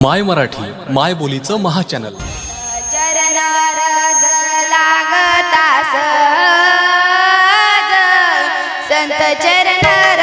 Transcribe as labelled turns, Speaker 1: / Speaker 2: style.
Speaker 1: माय मराठी माय बोलीचं महाचॅनल.
Speaker 2: चरणार संत चरण